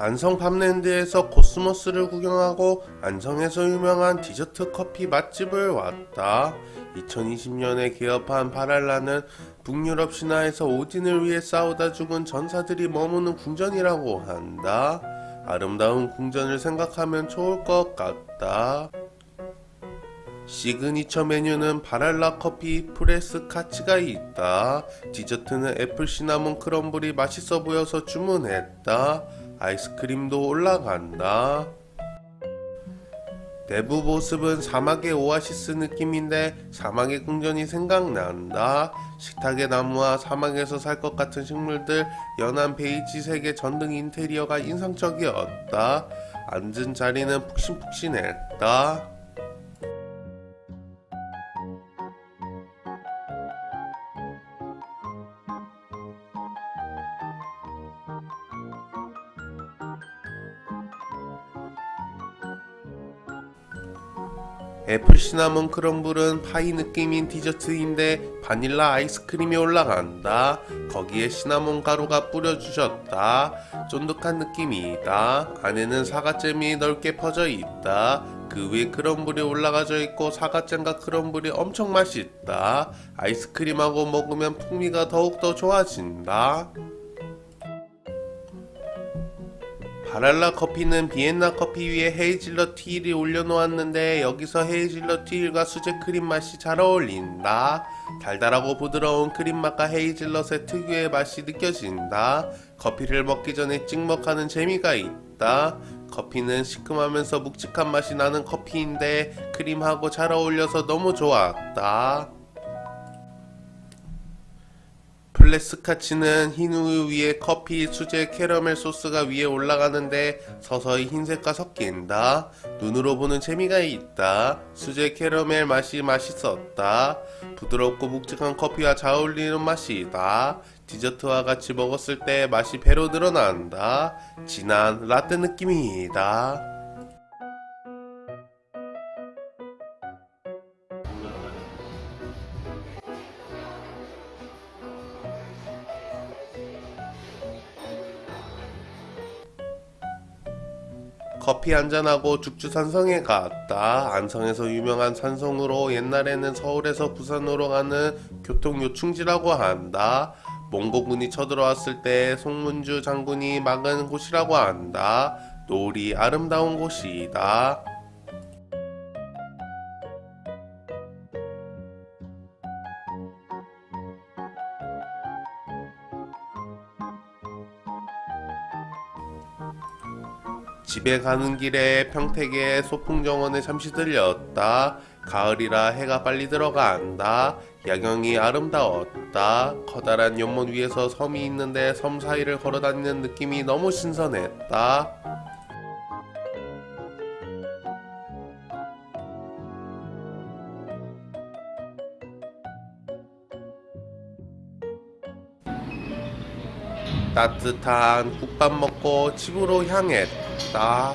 안성 팜랜드에서 코스모스를 구경하고 안성에서 유명한 디저트 커피 맛집을 왔다. 2020년에 개업한 바랄라는 북유럽 신화에서 오딘을 위해 싸우다 죽은 전사들이 머무는 궁전이라고 한다. 아름다운 궁전을 생각하면 좋을 것 같다. 시그니처 메뉴는 바랄라 커피 프레스 카츠가 있다. 디저트는 apple cinnamon crumble이 맛있어 보여서 주문했다. 아이스크림도 올라간다. 내부 모습은 사막의 오아시스 느낌인데 사막의 궁전이 생각난다. 식탁의 나무와 사막에서 살 것 같은 식물들, 연한 베이지색의 전등 인테리어가 인상적이었다. 앉은 자리는 푹신푹신했다. apple cinnamon crumble은 파이 느낌인 디저트인데 바닐라 아이스크림이 올라간다. 거기에 시나몬 가루가 뿌려주셨다. 쫀득한 느낌이다. 안에는 사과잼이 넓게 퍼져 있다. 그 위에 crumble이 올라가져 있고 사과잼과 crumble이 엄청 맛있다. 아이스크림하고 먹으면 풍미가 더욱더 좋아진다. 바랄라 커피는 비엔나 커피 위에 헤이즐넛 티일이 올려놓았는데 여기서 헤이즐넛 티일과 수제 크림 맛이 잘 어울린다. 달달하고 부드러운 크림 맛과 헤이즐넛의 특유의 맛이 느껴진다. 커피를 먹기 전에 찍먹하는 재미가 있다. 커피는 시큼하면서 묵직한 맛이 나는 커피인데 크림하고 잘 어울려서 너무 좋았다. 플레스카치는 흰 우유 위에 커피, 수제, 캐러멜 소스가 위에 올라가는데 서서히 흰색과 섞인다. 눈으로 보는 재미가 있다. 수제 캐러멜 맛이 맛있었다. 부드럽고 묵직한 커피와 잘 어울리는 맛이다. 디저트와 같이 먹었을 때 맛이 배로 늘어난다. 진한 라떼 느낌이다. 커피 한잔하고 죽주산성에 갔다. 안성에서 유명한 산성으로 옛날에는 서울에서 부산으로 가는 교통요충지라고 한다. 몽고군이 쳐들어왔을 때 송문주 장군이 막은 곳이라고 한다. 노을이 아름다운 곳이다. 집에 가는 길에 평택의 소풍정원에 잠시 들렸다. 가을이라 해가 빨리 들어간다. 야경이 아름다웠다. 커다란 연못 위에서 섬이 있는데 섬 사이를 걸어다니는 느낌이 너무 신선했다. 따뜻한 국밥 먹고 집으로 향했다.